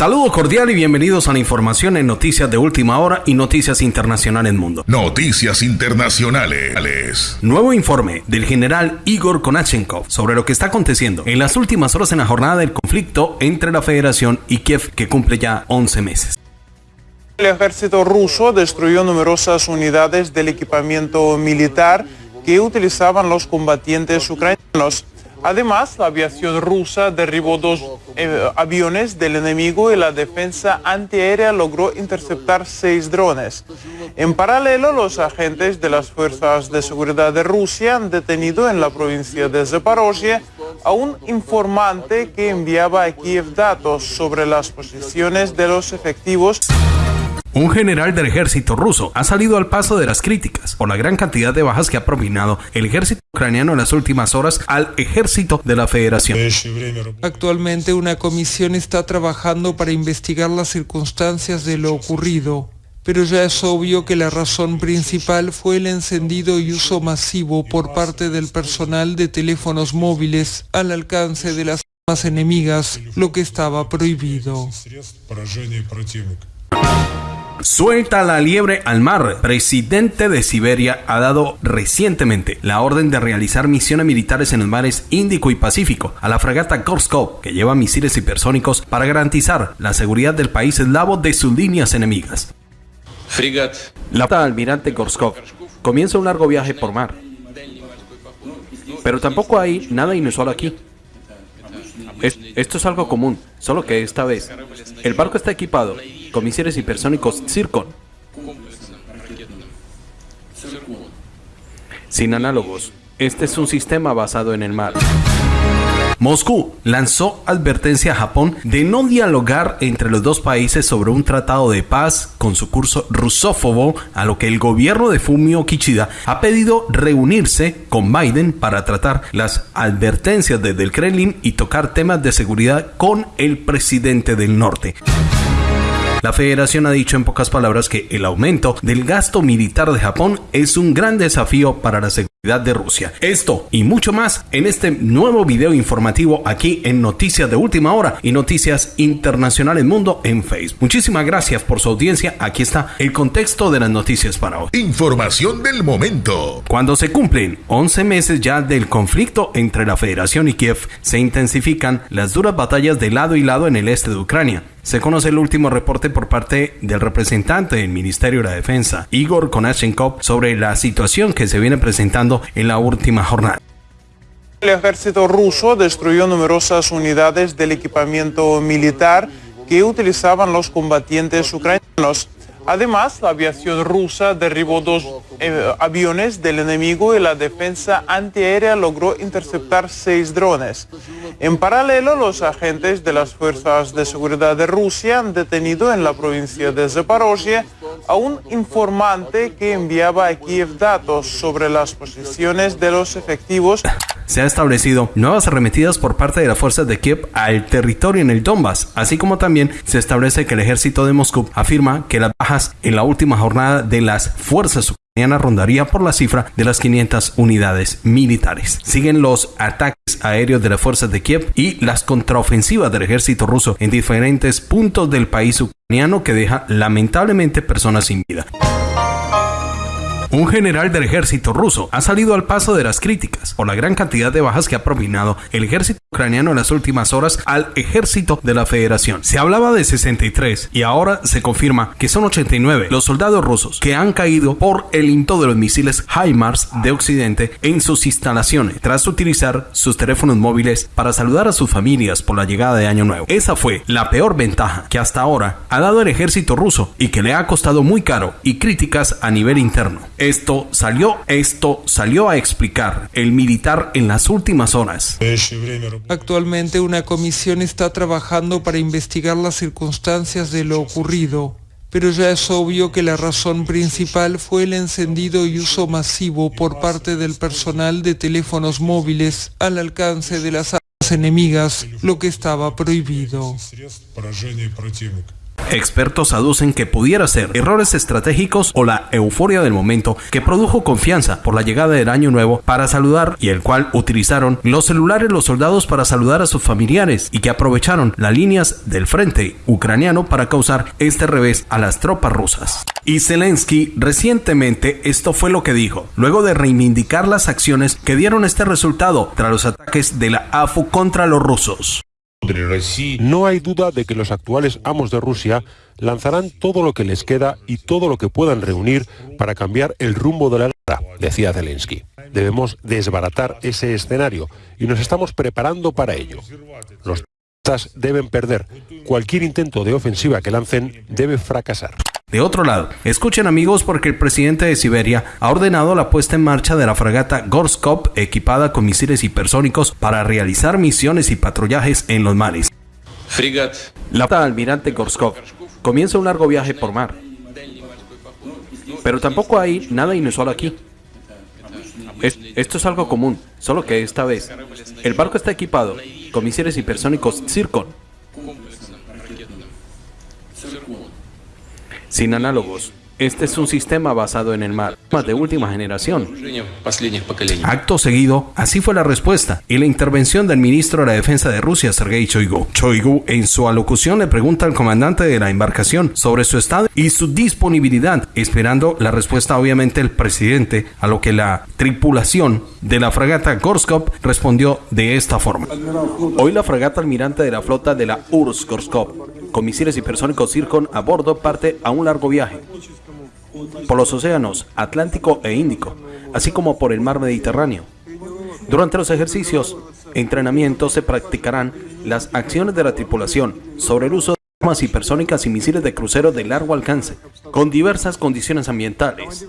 Saludos cordial y bienvenidos a la información en Noticias de Última Hora y Noticias Internacionales Mundo. Noticias Internacionales. Nuevo informe del general Igor Konachenkov sobre lo que está aconteciendo en las últimas horas en la jornada del conflicto entre la Federación y Kiev que cumple ya 11 meses. El ejército ruso destruyó numerosas unidades del equipamiento militar que utilizaban los combatientes ucranianos. Además, la aviación rusa derribó dos eh, aviones del enemigo y la defensa antiaérea logró interceptar seis drones. En paralelo, los agentes de las fuerzas de seguridad de Rusia han detenido en la provincia de Zaporozhye a un informante que enviaba a Kiev datos sobre las posiciones de los efectivos un general del ejército ruso ha salido al paso de las críticas por la gran cantidad de bajas que ha propinado el ejército ucraniano en las últimas horas al ejército de la federación. Actualmente una comisión está trabajando para investigar las circunstancias de lo ocurrido, pero ya es obvio que la razón principal fue el encendido y uso masivo por parte del personal de teléfonos móviles al alcance de las armas enemigas, lo que estaba prohibido. Suelta la liebre al mar. Presidente de Siberia ha dado recientemente la orden de realizar misiones militares en los mares Índico y Pacífico a la fragata Gorskov, que lleva misiles hipersónicos para garantizar la seguridad del país eslavo de sus líneas enemigas. La almirante Gorskov comienza un largo viaje por mar. Pero tampoco hay nada inusual aquí. Esto es algo común, solo que esta vez el barco está equipado con misiles hipersónicos Zircon. Sin análogos, este es un sistema basado en el mar. Moscú lanzó advertencia a Japón de no dialogar entre los dos países sobre un tratado de paz con su curso rusófobo, a lo que el gobierno de Fumio Kishida ha pedido reunirse con Biden para tratar las advertencias desde el Kremlin y tocar temas de seguridad con el presidente del norte. La federación ha dicho en pocas palabras que el aumento del gasto militar de Japón es un gran desafío para la seguridad de Rusia. Esto y mucho más en este nuevo video informativo aquí en Noticias de Última Hora y Noticias Internacionales Mundo en Facebook. Muchísimas gracias por su audiencia. Aquí está el contexto de las noticias para hoy. Información del momento. Cuando se cumplen 11 meses ya del conflicto entre la Federación y Kiev, se intensifican las duras batallas de lado y lado en el este de Ucrania. Se conoce el último reporte por parte del representante del Ministerio de la Defensa, Igor Konashenkov, sobre la situación que se viene presentando en la última jornada. El ejército ruso destruyó numerosas unidades del equipamiento militar que utilizaban los combatientes ucranianos. Además, la aviación rusa derribó dos eh, aviones del enemigo y la defensa antiaérea logró interceptar seis drones. En paralelo, los agentes de las fuerzas de seguridad de Rusia han detenido en la provincia de Zaporozhye a un informante que enviaba a Kiev datos sobre las posiciones de los efectivos. Se han establecido nuevas arremetidas por parte de las fuerzas de Kiev al territorio en el Donbass, así como también se establece que el ejército de Moscú afirma que las bajas en la última jornada de las fuerzas rondaría por la cifra de las 500 unidades militares. Siguen los ataques aéreos de las fuerzas de Kiev y las contraofensivas del ejército ruso en diferentes puntos del país ucraniano que deja lamentablemente personas sin vida. Un general del ejército ruso ha salido al paso de las críticas por la gran cantidad de bajas que ha propinado el ejército ucraniano en las últimas horas al ejército de la federación. Se hablaba de 63 y ahora se confirma que son 89 los soldados rusos que han caído por el into de los misiles HIMARS de Occidente en sus instalaciones tras utilizar sus teléfonos móviles para saludar a sus familias por la llegada de Año Nuevo. Esa fue la peor ventaja que hasta ahora ha dado el ejército ruso y que le ha costado muy caro y críticas a nivel interno. Esto salió, esto salió a explicar el militar en las últimas horas. Actualmente una comisión está trabajando para investigar las circunstancias de lo ocurrido, pero ya es obvio que la razón principal fue el encendido y uso masivo por parte del personal de teléfonos móviles al alcance de las armas enemigas, lo que estaba prohibido. Expertos aducen que pudiera ser errores estratégicos o la euforia del momento que produjo confianza por la llegada del año nuevo para saludar y el cual utilizaron los celulares los soldados para saludar a sus familiares y que aprovecharon las líneas del frente ucraniano para causar este revés a las tropas rusas. Y Zelensky recientemente esto fue lo que dijo, luego de reivindicar las acciones que dieron este resultado tras los ataques de la AFU contra los rusos. No hay duda de que los actuales amos de Rusia lanzarán todo lo que les queda y todo lo que puedan reunir para cambiar el rumbo de la guerra, decía Zelensky. Debemos desbaratar ese escenario y nos estamos preparando para ello. Los deben perder. Cualquier intento de ofensiva que lancen debe fracasar. De otro lado, escuchen amigos porque el presidente de Siberia ha ordenado la puesta en marcha de la fragata Gorskop equipada con misiles hipersónicos para realizar misiones y patrullajes en los mares. La almirante Gorskov comienza un largo viaje por mar. Pero tampoco hay nada inusual aquí. esto es algo común, solo que esta vez el barco está equipado con misiles hipersónicos Zircon sin análogos. Este es un sistema basado en el mar, más de última generación. Acto seguido, así fue la respuesta y la intervención del ministro de la Defensa de Rusia, Sergei Shoigu. Shoigu, en su alocución, le pregunta al comandante de la embarcación sobre su estado y su disponibilidad, esperando la respuesta, obviamente, del presidente, a lo que la tripulación de la fragata Gorskov respondió de esta forma. Hoy la fragata almirante de la flota de la URSS Gorskov con misiles hipersónicos Zircon a bordo parte a un largo viaje por los océanos Atlántico e Índico, así como por el mar Mediterráneo. Durante los ejercicios, entrenamientos se practicarán las acciones de la tripulación sobre el uso armas hipersónicas y misiles de crucero de largo alcance, con diversas condiciones ambientales.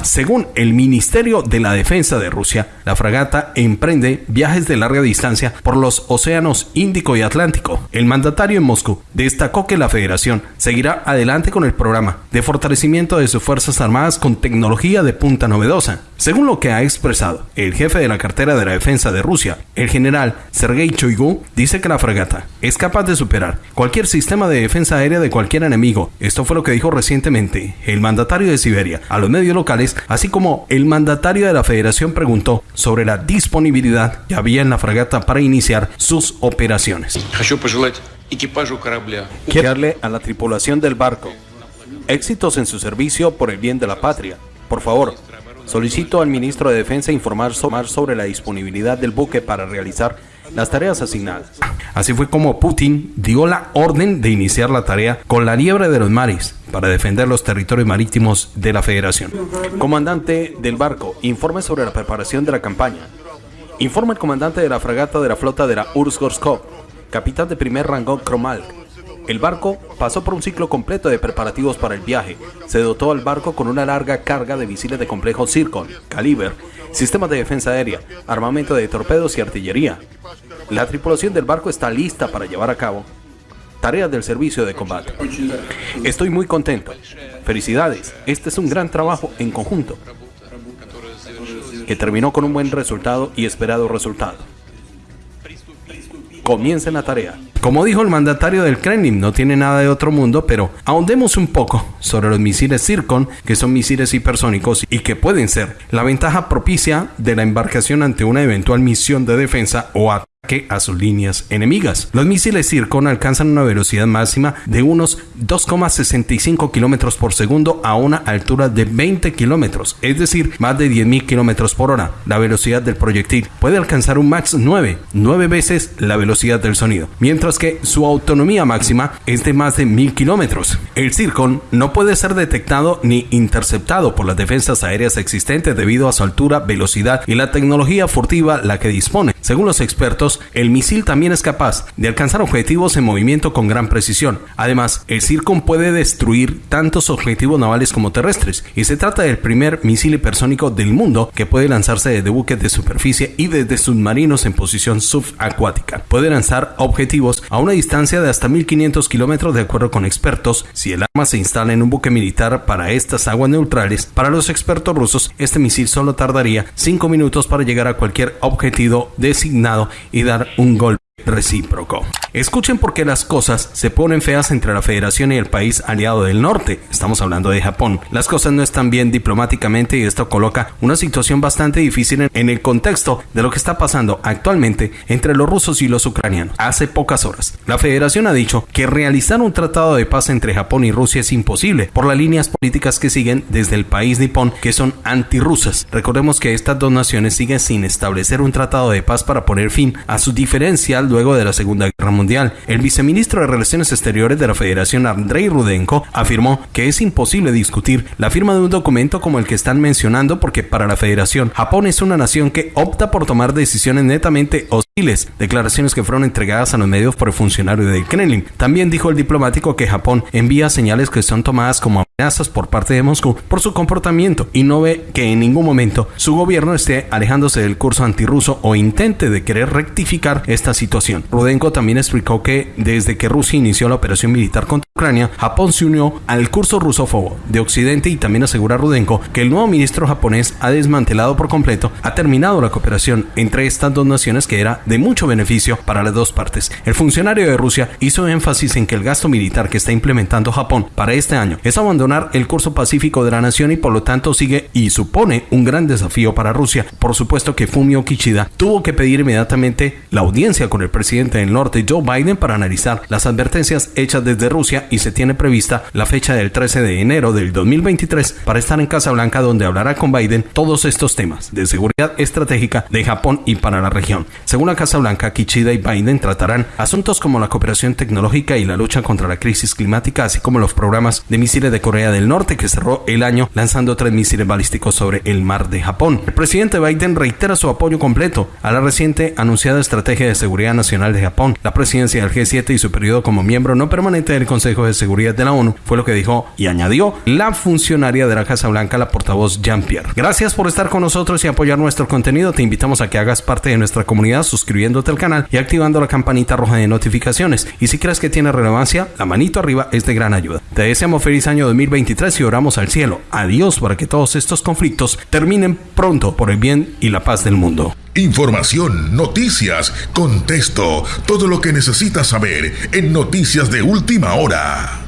Según el Ministerio de la Defensa de Rusia, la fragata emprende viajes de larga distancia por los océanos Índico y Atlántico. El mandatario en Moscú destacó que la Federación seguirá adelante con el programa de fortalecimiento de sus Fuerzas Armadas con tecnología de punta novedosa. Según lo que ha expresado el jefe de la cartera de la defensa de Rusia, el general Sergei Choigu, dice que la fragata es capaz de superar cualquier sistema de defensa aérea de cualquier enemigo. Esto fue lo que dijo recientemente el mandatario de Siberia a los medios locales, así como el mandatario de la federación preguntó sobre la disponibilidad que había en la fragata para iniciar sus operaciones. Quiero darle a la tripulación del barco éxitos en su servicio por el bien de la patria. Por favor, solicito al ministro de Defensa informar sobre la disponibilidad del buque para realizar las tareas asignadas. Así fue como Putin dio la orden de iniciar la tarea con la liebre de los mares para defender los territorios marítimos de la Federación. Comandante del barco, informe sobre la preparación de la campaña. Informa el comandante de la fragata de la flota de la Ursk-Gorskov, capitán de primer rango Kromalk. El barco pasó por un ciclo completo de preparativos para el viaje. Se dotó al barco con una larga carga de misiles de complejo Zircon, Caliber, sistemas de defensa aérea, armamento de torpedos y artillería. La tripulación del barco está lista para llevar a cabo tareas del servicio de combate. Estoy muy contento. Felicidades. Este es un gran trabajo en conjunto que terminó con un buen resultado y esperado resultado. Comiencen la tarea. Como dijo el mandatario del Kremlin, no tiene nada de otro mundo, pero ahondemos un poco sobre los misiles Zircon, que son misiles hipersónicos y que pueden ser la ventaja propicia de la embarcación ante una eventual misión de defensa o ataque que a sus líneas enemigas. Los misiles Zircon alcanzan una velocidad máxima de unos 2,65 kilómetros por segundo a una altura de 20 kilómetros, es decir, más de 10.000 kilómetros por hora. La velocidad del proyectil puede alcanzar un max 9, 9 veces la velocidad del sonido, mientras que su autonomía máxima es de más de 1000 kilómetros. El Zircon no puede ser detectado ni interceptado por las defensas aéreas existentes debido a su altura, velocidad y la tecnología furtiva la que dispone. Según los expertos, el misil también es capaz de alcanzar objetivos en movimiento con gran precisión. Además, el Zircon puede destruir tantos objetivos navales como terrestres, y se trata del primer misil hipersónico del mundo que puede lanzarse desde buques de superficie y desde submarinos en posición subacuática. Puede lanzar objetivos a una distancia de hasta 1500 kilómetros de acuerdo con expertos. Si el arma se instala en un buque militar para estas aguas neutrales, para los expertos rusos, este misil solo tardaría 5 minutos para llegar a cualquier objetivo designado y dar un golpe recíproco. Escuchen por qué las cosas se ponen feas entre la Federación y el país aliado del norte. Estamos hablando de Japón. Las cosas no están bien diplomáticamente y esto coloca una situación bastante difícil en el contexto de lo que está pasando actualmente entre los rusos y los ucranianos. Hace pocas horas, la Federación ha dicho que realizar un tratado de paz entre Japón y Rusia es imposible por las líneas políticas que siguen desde el país nipón que son antirrusas. Recordemos que estas dos naciones siguen sin establecer un tratado de paz para poner fin a su luego de la Segunda Guerra Mundial. El viceministro de Relaciones Exteriores de la Federación, Andrei Rudenko, afirmó que es imposible discutir la firma de un documento como el que están mencionando porque para la Federación, Japón es una nación que opta por tomar decisiones netamente hostiles, declaraciones que fueron entregadas a los medios por el funcionario del Kremlin. También dijo el diplomático que Japón envía señales que son tomadas como amenazas por parte de Moscú por su comportamiento y no ve que en ningún momento su gobierno esté alejándose del curso antirruso o intente de querer rectificar esta situación Rudenko también explicó que desde que Rusia inició la operación militar contra Ucrania, Japón se unió al curso rusófobo de Occidente y también asegura Rudenko que el nuevo ministro japonés ha desmantelado por completo, ha terminado la cooperación entre estas dos naciones que era de mucho beneficio para las dos partes. El funcionario de Rusia hizo énfasis en que el gasto militar que está implementando Japón para este año es abandonar el curso pacífico de la nación y por lo tanto sigue y supone un gran desafío para Rusia. Por supuesto que Fumio Kishida tuvo que pedir inmediatamente la audiencia con el presidente del norte Joe Biden para analizar las advertencias hechas desde Rusia y se tiene prevista la fecha del 13 de enero del 2023 para estar en Casa Blanca donde hablará con Biden todos estos temas de seguridad estratégica de Japón y para la región. Según la Casa Blanca, Kichida y Biden tratarán asuntos como la cooperación tecnológica y la lucha contra la crisis climática, así como los programas de misiles de Corea del Norte que cerró el año lanzando tres misiles balísticos sobre el mar de Japón. El presidente Biden reitera su apoyo completo a la reciente anunciada estrategia de seguridad Nacional de Japón. La presidencia del G7 y su periodo como miembro no permanente del Consejo de Seguridad de la ONU fue lo que dijo y añadió la funcionaria de la Casa Blanca, la portavoz Jean-Pierre. Gracias por estar con nosotros y apoyar nuestro contenido. Te invitamos a que hagas parte de nuestra comunidad suscribiéndote al canal y activando la campanita roja de notificaciones. Y si crees que tiene relevancia, la manito arriba es de gran ayuda. Te deseamos feliz año 2023 y oramos al cielo. Adiós para que todos estos conflictos terminen pronto por el bien y la paz del mundo. Información, noticias, contexto, todo lo que necesitas saber en Noticias de Última Hora.